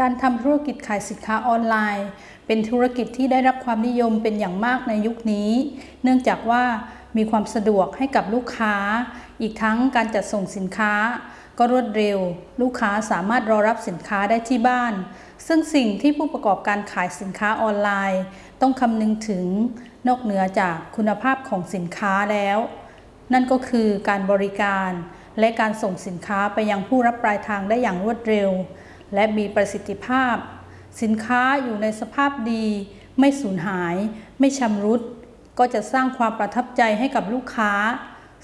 การทำธุรกิจขายสินค้าออนไลน์ เป็นธุรกิจที่ได้รับความนิยมเป็นอย่างมากในยุคนี้ เนื่องจากว่ามีความสะดวกให้กับลูกค้า อีกทั้งการจัดส่งสินค้า ก็รวดเร็ว ลูกค้าสามารถรอรับสินค้าได้ที่บ้าน ซึ่งสิ่งที่ผู้ประกอบการขายสินค้าออนไลน์ ต้องคำนึงถึงนอกเหนือจากคุณภาพของสินค้าแล้ว นั่นก็คือการบริการ และการส่งสินค้าไปยังผู้รับปลายทางได้อย่างรวดเร็ว และมีประสิทธิภาพ สินค้าอยู่ในสภาพดี ไม่สูญหาย ไม่ชำรุด ก็จะสร้างความประทับใจให้กับลูกค้า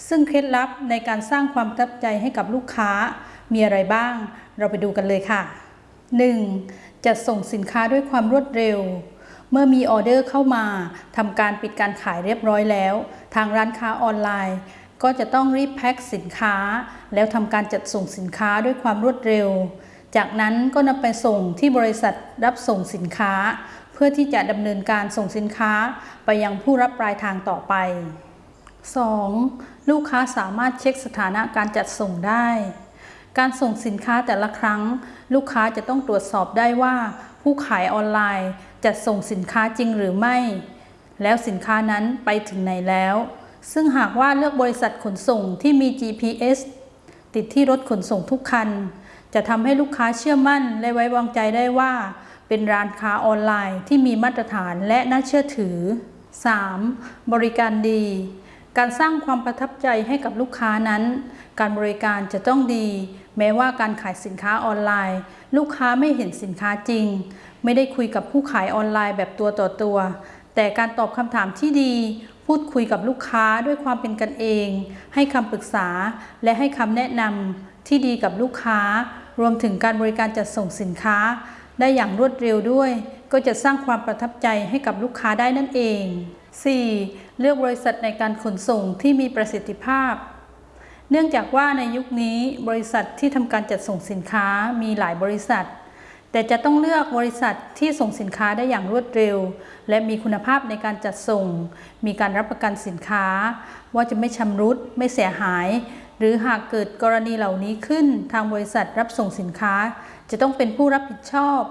ซึ่งเคล็ดลับในการสร้างความประทับใจให้กับลูกค้า มีอะไรบ้าง เราไปดูกันเลยค่ะ 1. จัดส่งสินค้าด้วยความรวดเร็วเมื่อมีออเดอร์เข้ามาทำการปิดการขายเรียบร้อยแล้ว ทางร้านค้าออนไลน์ ก็จะต้องรีบแพ็คสินค้า แล้วทำการจัดส่งสินค้าด้วยความรวดเร็ว จากนั้นก็นำไปส่งที่บริษัทรับส่งสินค้า เพื่อที่จะดำเนินการส่งสินค้าไปยังผู้รับปลายทางต่อไป 2. ลูกค้าสามารถเช็คสถานะการจัดส่งได้ การส่งสินค้าแต่ละครั้ง ลูกค้าจะต้องตรวจสอบได้ว่า ผู้ขายออนไลน์จัดส่งสินค้าจริงหรือไม่ แล้วสินค้านั้นไปถึงไหนแล้ว ซึ่งหากว่าเลือกบริษัทขนส่งที่มี GPS ติดที่รถขนส่งทุกคัน จะทำให้ลูกค้าเชื่อมั่นและไว้วางใจได้ว่า เป็นร้านค้าออนไลน์ที่มีมาตรฐานและน่าเชื่อถือ 3. บริการดี การสร้างความประทับใจให้กับลูกค้านั้น การบริการจะต้องดี แม้ว่าการขายสินค้าออนไลน์ ลูกค้าไม่เห็นสินค้าจริง ไม่ได้คุยกับผู้ขายออนไลน์แบบตัวต่อตัว แต่การตอบคำถามที่ดี พูดคุยกับลูกค้าด้วยความเป็นกันเอง ให้คำปรึกษา และให้คำแนะนำที่ดีกับลูกค้า รวมถึงการบริการจัดส่งสินค้า ได้อย่างรวดเร็วด้วย ก็จะสร้างความประทับใจให้กับลูกค้าได้นั่นเอง 4. เลือกบริษัทในการขนส่งที่มีประสิทธิภาพ เนื่องจากว่าในยุคนี้บริษัทที่ทำการจัดส่งสินค้ามีหลายบริษัท แต่จะต้องเลือกบริษัทที่ส่งสินค้าได้อย่างรวดเร็ว และมีคุณภาพในการจัดส่ง มีการรับประกันสินค้า ว่าจะไม่ชำรุด ไม่เสียหาย หรือหากเกิดกรณีเหล่านี้ขึ้น ทางบริษัทรับส่งสินค้า จะต้องเป็นผู้รับผิดชอบ